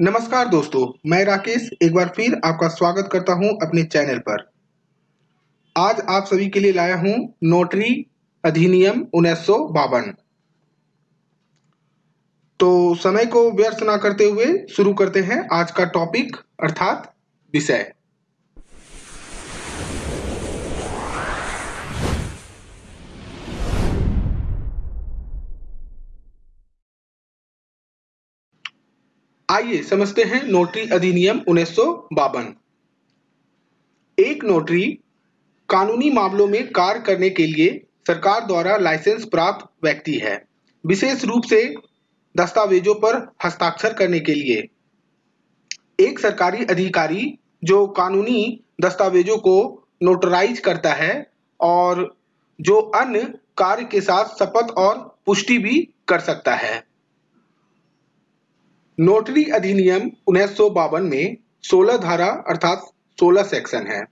नमस्कार दोस्तों, मैं राकेश एक बार फिर आपका स्वागत करता हूँ अपने चैनल पर। आज आप सभी के लिए लाया हूँ नोटरी अधिनियम उन्नीस सौ बावन। तो समय को व्यर्थ ना करते हुए शुरू करते हैं आज का टॉपिक अर्थात विषय। आइए समझते हैं नोटरी अधिनियम उन्नीस एक नोटरी कानूनी मामलों में कार्य करने के लिए सरकार द्वारा लाइसेंस प्राप्त व्यक्ति है। विशेष रूप से दस्तावेजों पर हस्ताक्षर करने के लिए। एक सरकारी अधिकारी जो कानूनी दस्तावेजों को नोटराइज करता है और जो अन्य कार्य के साथ शपथ और पुष्टि भी कर सकता है। नोटरी अधिनियम उन्नीस सौ बावन में 16 धारा अर्थात 16 सेक्शन है,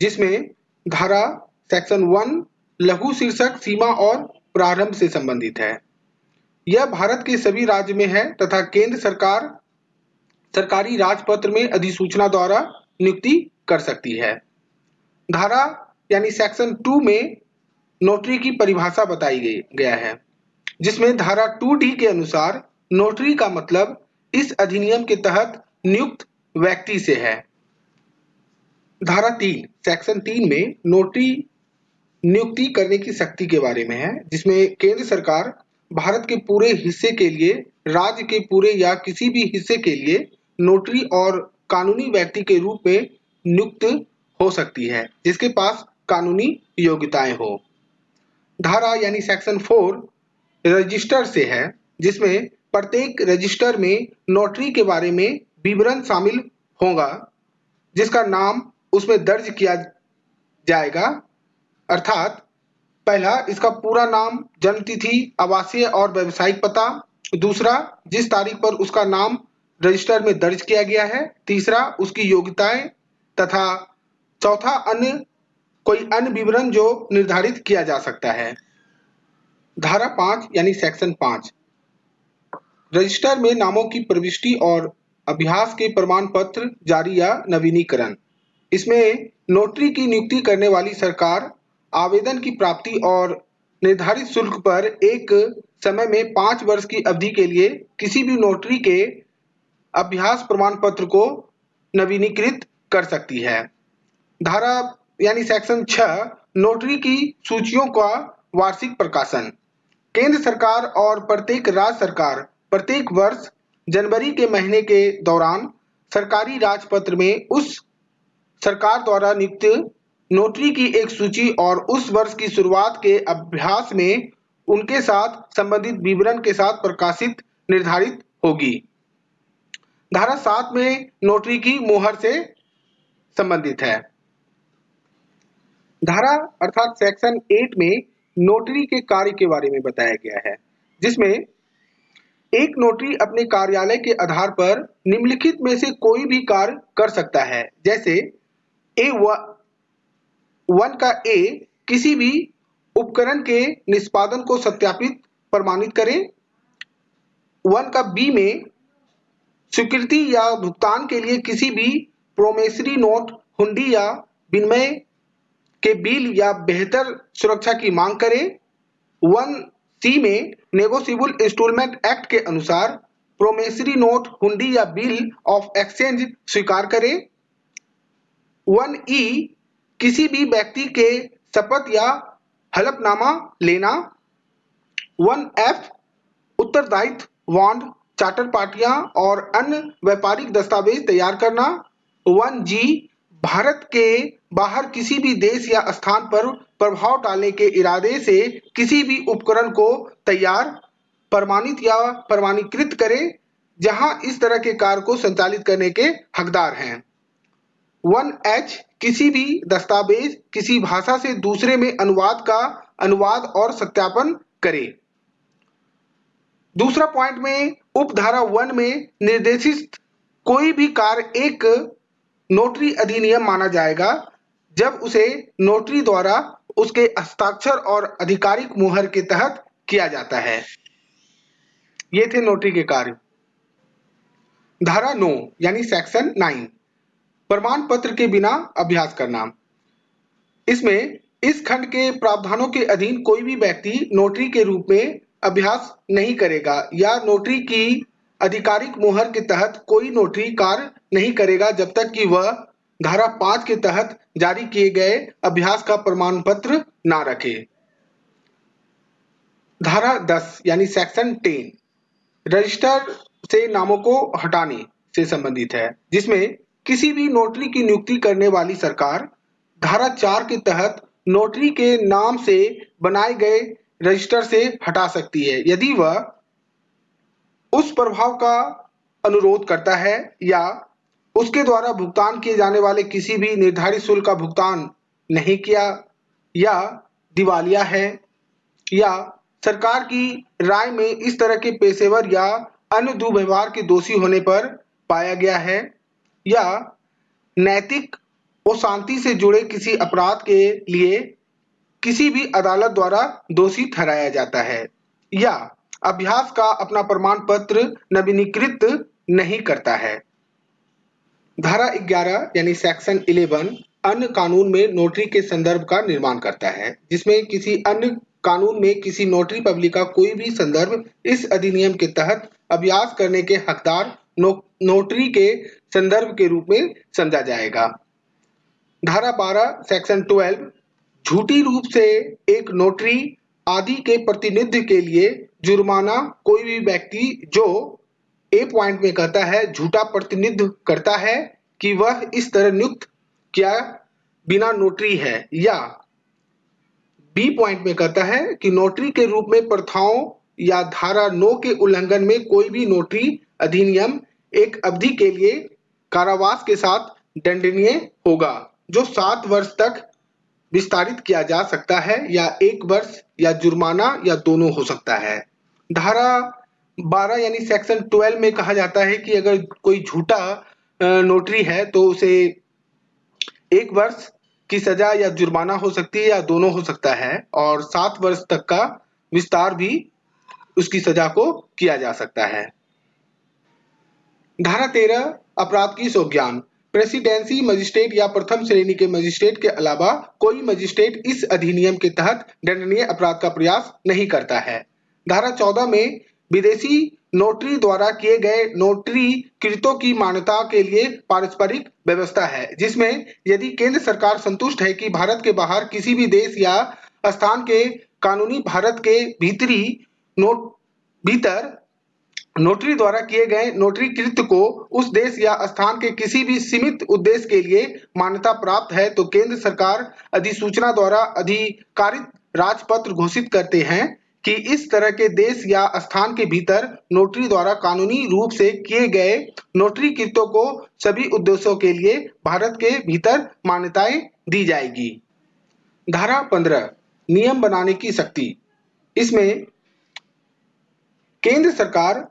जिसमें धारा सेक्शन वन लघु शीर्षक सीमा और प्रारंभ से संबंधित है। यह भारत के सभी राज्य में है तथा केंद्र सरकार सरकारी राजपत्र में अधिसूचना द्वारा नियुक्ति कर सकती है। धारा यानी सेक्शन टू में नोटरी की परिभाषा बताई गई, गया है, जिसमें धारा टू डी के अनुसार नोटरी का मतलब इस अधिनियम के तहत नियुक्त व्यक्ति से है। धारा तीन, सेक्शन तीन में नोटरी नियुक्ति करने की शक्ति के बारे में है, जिसमें केंद्र सरकार भारत के पूरे हिस्से के लिए, राज्य के पूरे या किसी भी हिस्से के लिए नोटरी और कानूनी व्यक्ति के रूप में नियुक्त हो सकती है, जिसके पास कानूनी योग्यताएँ हो। धारा यानी सेक्शन फोर रजिस्टर से है, जिसमें प्रत्येक रजिस्टर में नोटरी के बारे में विवरण शामिल होगा, जिसका नाम उसमें दर्ज किया जाएगा। अर्थात, पहला, इसका पूरा नाम, जन्मतिथि, आवासीय और व्यवसायिक पता। दूसरा, जिस तारीख पर उसका नाम रजिस्टर में दर्ज किया गया है। तीसरा, उसकी योग्यताएँ। तथा चौथा, अन्य, कोई अन्य विवरण जो निर्धारित किया जा सकता है। धारा पाँच, यानी सेक्शन पाँच। रजिस्टर में नामों की प्रविष्टि और अभ्यास के प्रमाण पत्र जारी या नवीनीकरण। इसमें नोटरी की नियुक्ति करने वाली सरकार आवेदन की प्राप्ति और निर्धारित शुल्क पर एक समय में पाँच वर्ष की अवधि के लिए किसी भी नोटरी के अभ्यास प्रमाण पत्र को नवीनीकृत कर सकती है। धारा, यानी सेक्शन छ नोटरी की सूचियों का वार्षिक प्रकाशन। केंद्र सरकार और प्रत्येक राज्य सरकार प्रत्येक वर्ष जनवरी के महीने के दौरान सरकारी राजपत्र में उस सरकार द्वारा नियुक्त नोटरी की एक सूची और उस वर्ष की शुरुआत के अभ्यास में उनके साथ संबंधित विवरण के साथ प्रकाशित, निर्धारित होगी। धारा सात में नोटरी की मोहर से संबंधित है। धारा अर्थात सेक्शन एट में नोटरी के कार्य के बारे में बताया गया है, जिसमें एक नोटरी अपने कार्यालय के आधार पर निम्नलिखित में से कोई भी कार्य कर सकता है। जैसे, ए वन का ए किसी भी उपकरण के निष्पादन को सत्यापित, प्रमाणित करें। वन का बी में स्वीकृति या भुगतान के लिए किसी भी प्रोमेसरी नोट, हुंडी या विनिमय के बिल या बेहतर सुरक्षा की मांग करें। वन सी में नेगोशियबल इंस्टॉलमेंट एक्ट के अनुसार प्रोमेसरी नोट हुंडी या बिल ऑफ़ एक्सचेंज स्वीकार करें। वन ई, किसी भी व्यक्ति के शपथ या हलफनामा लेना। वन एफ़, उत्तरदायित्व, बॉन्ड, चार्टर पार्टियाँ और अन्य व्यापारिक दस्तावेज़ तैयार करना। वन जी, भारत के बाहर किसी भी देश या स्थान पर प्रभाव डालने के इरादे से किसी भी उपकरण को तैयार, प्रमाणित या प्रमाणीकृत करें, जहाँ इस तरह के कार्य को संचालित करने के हकदार हैं। वन एच, किसी भी दस्तावेज़, किसी भाषा से दूसरे में अनुवाद का अनुवाद और सत्यापन करे। दूसरा पॉइंट में उपधारा वन में निर्देशित कोई भी कार्य एक नोटरी अधिनियम माना जाएगा, जब उसे नोटरी द्वारा उसके हस्ताक्षर और आधिकारिक मुहर के तहत किया जाता है। ये थे नोटरी के कार्य। धारा नौ, यानी सेक्शन नाइन प्रमाण पत्र के बिना अभ्यास करना। इसमें इस खंड के प्रावधानों के अधीन कोई भी व्यक्ति नोटरी के रूप में अभ्यास नहीं करेगा या नोटरी की आधिकारिक मोहर के तहत कोई नोटरी कार्य नहीं करेगा जब तक कि वह धारा पाँच के तहत जारी किए गए अभ्यास का प्रमाण पत्र ना रखे। धारा दस, यानी सेक्शन टेन रजिस्टर से नामों को हटाने से संबंधित है, जिसमें किसी भी नोटरी की नियुक्ति करने वाली सरकार धारा चार के तहत नोटरी के नाम से बनाए गए रजिस्टर से हटा सकती है, यदि वह उस प्रभाव का अनुरोध करता है या उसके द्वारा भुगतान किए जाने वाले किसी भी निर्धारित शुल्क का भुगतान नहीं किया, या दिवालिया है, या सरकार की राय में इस तरह के पेशेवर या अन्य दुर्व्यवहार के दोषी होने पर पाया गया है, या नैतिक और शांति से जुड़े किसी अपराध के लिए किसी भी अदालत द्वारा दोषी ठहराया जाता है, या अभ्यास का अपना प्रमाण पत्र नवीनीकृत नहीं करता है। धारा 11 यानी सेक्शन 11 अन्य कानून में नोटरी के संदर्भ का निर्माण करता है जिसमें किसी अन्य कानून में किसी नोटरी पब्लिक का कोई भी संदर्भ इस अधिनियम के तहत अभ्यास करने के हकदार नो, नोटरी के संदर्भ के रूप में समझा जाएगा। धारा 12 सेक्शन 12 झूठी रूप से एक नोटरी आदि के प्रतिनिधि के लिए जुर्माना कोई भी व्यक्ति जो ए पॉइंट में कहता है, झूठा प्रतिनिधित्व करता है कि वह इस तरह नियुक्त किया बिना नोटरी है या बी पॉइंट में कहता है कि नोटरी के रूप में प्रथाओं या धारा नौ के उल्लंघन में कोई भी नोटरी अधिनियम एक अवधि के लिए कारावास के साथ दंडनीय होगा, जो सात वर्ष तक विस्तारित किया जा सकता है या एक वर्ष या जुर्माना या दोनों हो सकता है। धारा 12 यानी सेक्शन 12 में कहा जाता है कि अगर कोई झूठा नोटरी है तो उसे एक वर्ष की सजा या जुर्माना हो सकती है या दोनों हो सकता है और सात वर्ष तक का विस्तार भी उसकी सजा को किया जा सकता है। धारा तेरह, अपराध की सौज्ञान प्रेसिडेंसी मजिस्ट्रेट या प्रथम श्रेणी के मजिस्ट्रेट के अलावा कोई मजिस्ट्रेट इस अधिनियम के तहत दंडनीय अपराध का प्रयास नहीं करता है। धारा चौदह में विदेशी नोटरी द्वारा किए गए नोटरी कृतों की मान्यता के लिए पारस्परिक व्यवस्था है, जिसमें यदि केंद्र सरकार संतुष्ट है कि भारत के बाहर किसी भी देश या स्थान के कानूनी भारत के भीतरी नोट, भीतर नोटरी द्वारा किए गए नोटरी कृत्य को उस देश या स्थान के किसी भी सीमित उद्देश्य के लिए मान्यता प्राप्त है तो केंद्र सरकार अधिसूचना द्वारा अधिकारित राजपत्र घोषित करते हैं। कि इस तरह के देश या स्थान के भीतर नोटरी द्वारा कानूनी रूप से किए गए नोटरी कृत्यों को सभी उद्देश्यों के लिए भारत के भीतर मान्यताएँ दी जाएगी। धारा पंद्रह, नियम बनाने की शक्ति। इसमें केंद्र सरकार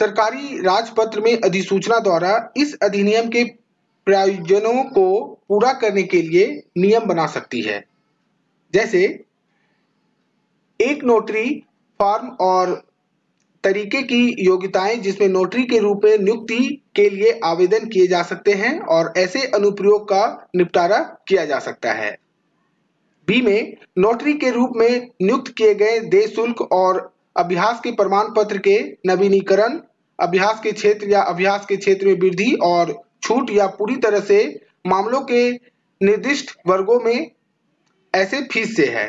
सरकारी राजपत्र में अधिसूचना द्वारा इस अधिनियम के प्रयोजनों को पूरा करने के लिए नियम बना सकती है। जैसे एक नोटरी फॉर्म और तरीके की योग्यताएँ जिसमें नोटरी के रूप में नियुक्ति के लिए आवेदन किए जा सकते हैं और ऐसे अनुप्रयोग का निपटारा किया जा सकता है। बी में, नोटरी के रूप में नियुक्त किए गए देश शुल्क और अभ्यास के प्रमाण पत्र के नवीनीकरण, अभ्यास के क्षेत्र या अभ्यास के क्षेत्र में वृद्धि और छूट या पूरी तरह से मामलों के निर्दिष्ट वर्गों में ऐसे फ़ीस से है।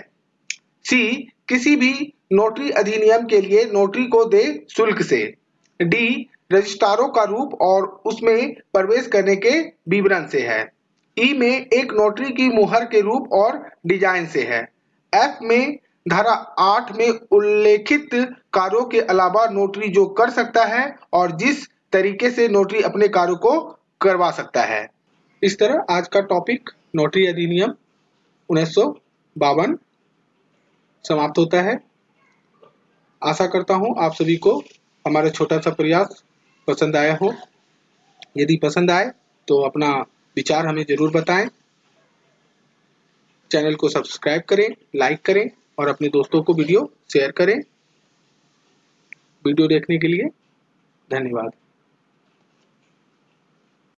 सी किसी भी नोटरी अधिनियम के लिए नोटरी को दे शुल्क से। डी रजिस्ट्रारों का रूप और उसमें प्रवेश करने के विवरण से है। ई में एक नोटरी की मुहर के रूप और डिज़ाइन से है। एफ़ में धारा आठ में उल्लेखित कार्यों के अलावा नोटरी जो कर सकता है और जिस तरीके से नोटरी अपने कार्यों को करवा सकता है। इस तरह आज का टॉपिक नोटरी अधिनियम उन्नीस सौ बावन समाप्त होता है। आशा करता हूँ आप सभी को हमारा छोटा सा प्रयास पसंद आया हो। यदि पसंद आए तो अपना विचार हमें ज़रूर बताएँ। चैनल को सब्सक्राइब करें, लाइक करें और अपने दोस्तों को वीडियो शेयर करें। वीडियो देखने के लिए धन्यवाद।